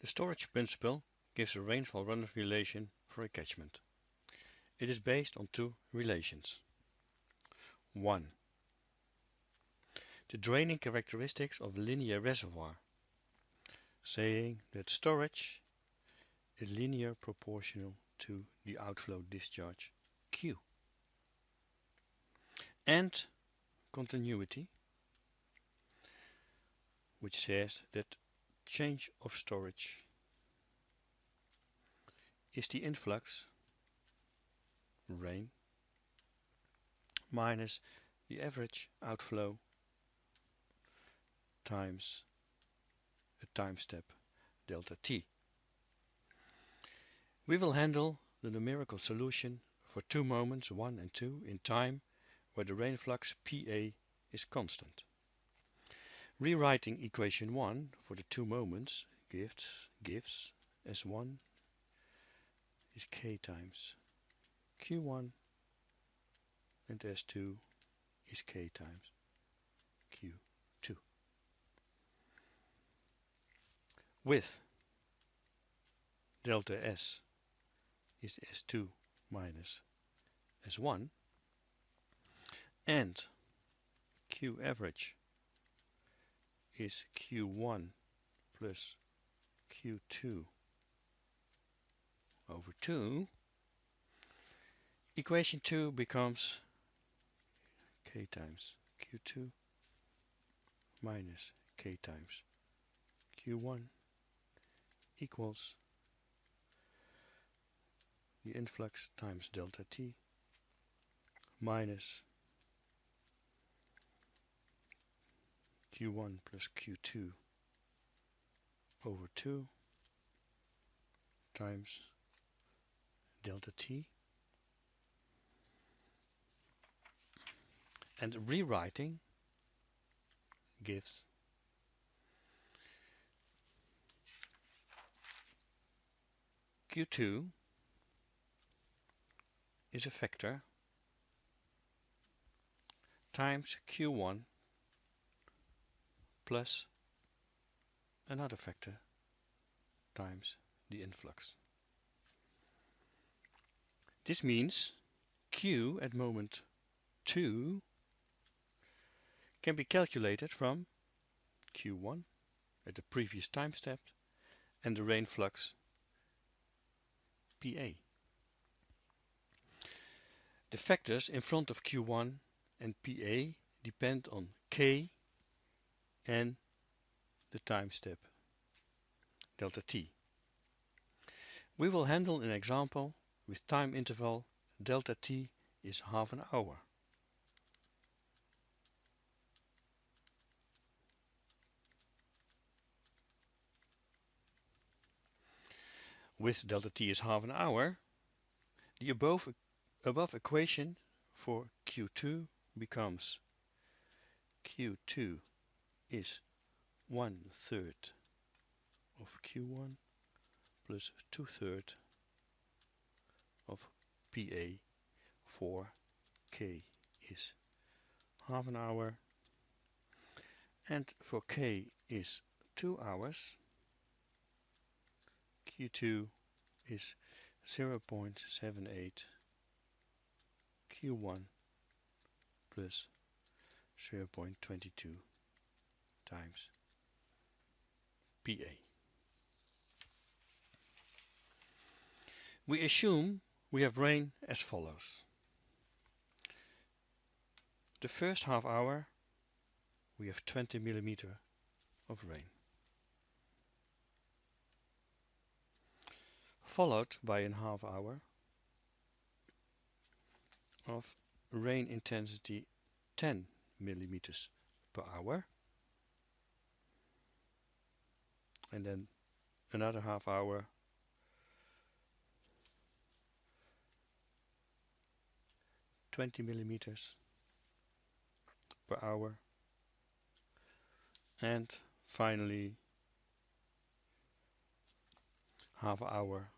The storage principle gives a rainfall runoff relation for a catchment. It is based on two relations. 1. The draining characteristics of a linear reservoir, saying that storage is linear proportional to the outflow discharge Q. And continuity, which says that change of storage is the influx rain minus the average outflow times a time step delta t. We will handle the numerical solution for two moments 1 and 2 in time where the rain flux PA is constant. Rewriting equation 1 for the two moments gives, gives S1 is K times Q1 and S2 is K times Q2. With delta S is S2 minus S1 and Q average is Q1 plus Q2 over 2 equation 2 becomes k times q2 minus k times q1 equals the influx times delta t minus q1 plus q2 over 2 times delta t. And rewriting gives q2 is a factor times q1 plus another factor times the influx. This means Q at moment 2 can be calculated from Q1 at the previous time step and the rain flux PA. The factors in front of Q1 and PA depend on K and the time step delta t. We will handle an example with time interval delta t is half an hour. With delta t is half an hour, the above, above equation for Q2 becomes Q2 is one third of Q1 plus two third of PA for K is half an hour. And for K is 2 hours. Q2 is 0.78 Q1 plus 0.22 times PA. We assume we have rain as follows. The first half hour we have 20 millimeter of rain. Followed by a half hour of rain intensity 10 millimeters per hour and then another half hour Twenty millimeters per hour and finally half hour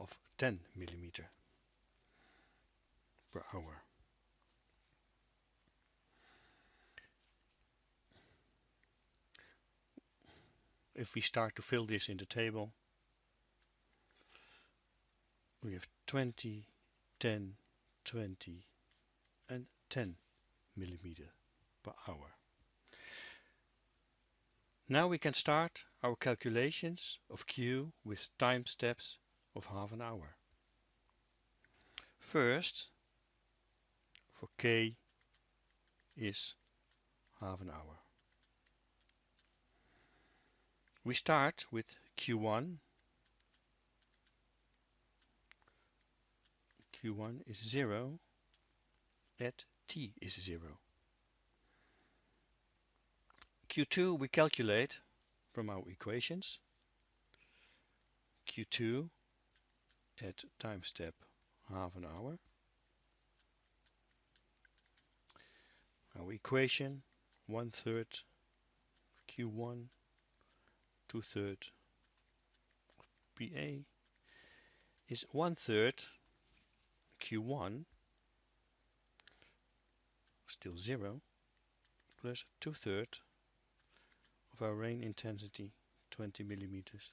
of 10 millimeter per hour. If we start to fill this in the table, we have 20, 10, 20 and 10 millimeter per hour. Now we can start our calculations of Q with time steps of half an hour. First, for K is half an hour. We start with Q1. Q1 is 0 at t is 0. Q2 we calculate from our equations. Q2 at time step half an hour. Our equation one third Q1 two third PA is one third Q1 still zero plus two third of our rain intensity 20 millimeters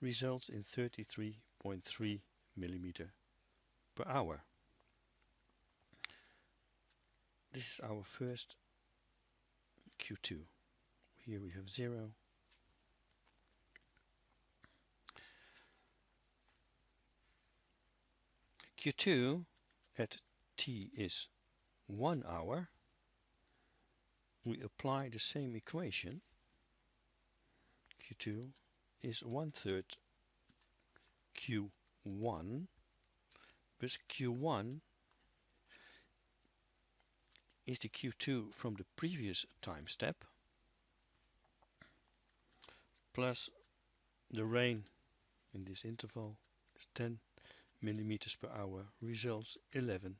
results in 33.3 millimeter per hour. This is our first Q2. Here we have 0. Q2 at t is 1 hour. We apply the same equation. Q2 is 1 third Q1 but Q1 is the Q2 from the previous time step plus the rain in this interval is 10 millimeters per hour results 11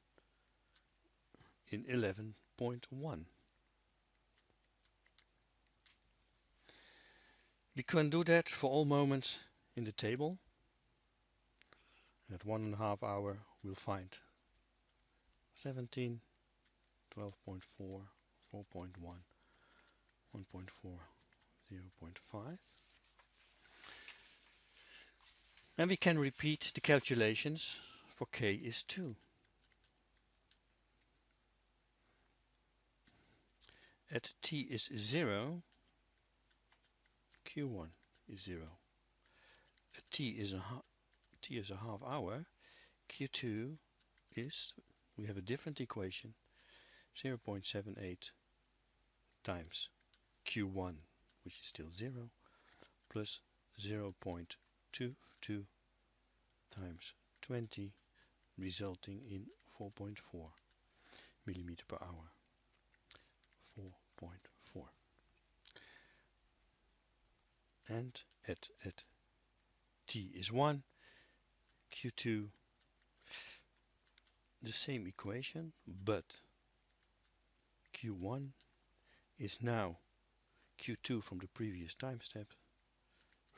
in 11.1. We can do that for all moments in the table. at one and a half hour we'll find 17 12.4, 4.1, 1.4, 0.5. And we can repeat the calculations for k is 2. At t is 0, q1 is 0. At t is a t is a half hour, q2 is, we have a different equation, 0.78 times q1 which is still 0 plus 0.22 times 20 resulting in 4.4 millimeter per hour. 4.4 and at at t is 1 q2 the same equation but Q1 is now Q2 from the previous time step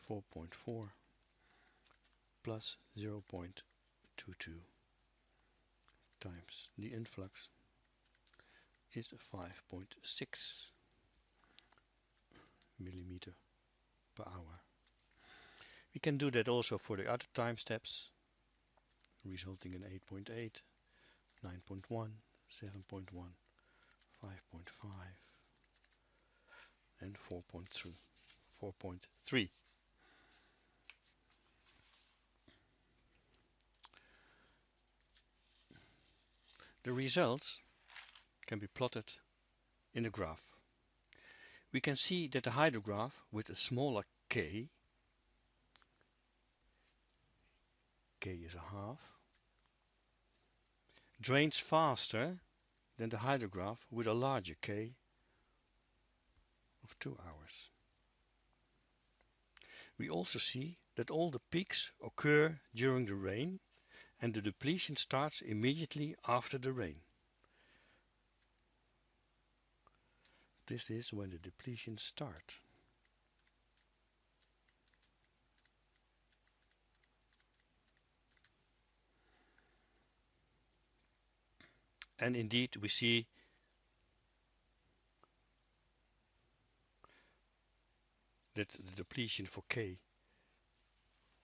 4.4 plus 0.22 times the influx is 5.6 millimeter per hour. We can do that also for the other time steps resulting in 8.8, 9.1, 7.1 5.5 and 4.3 4.3 The results can be plotted in the graph. We can see that the hydrograph with a smaller k, k is a half, drains faster than the hydrograph with a larger K of 2 hours. We also see that all the peaks occur during the rain and the depletion starts immediately after the rain. This is when the depletion starts. and indeed we see that the depletion for K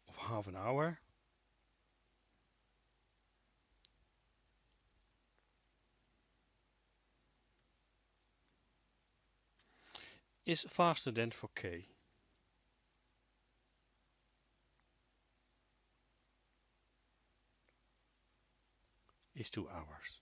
of half an hour is faster than for K. is 2 hours.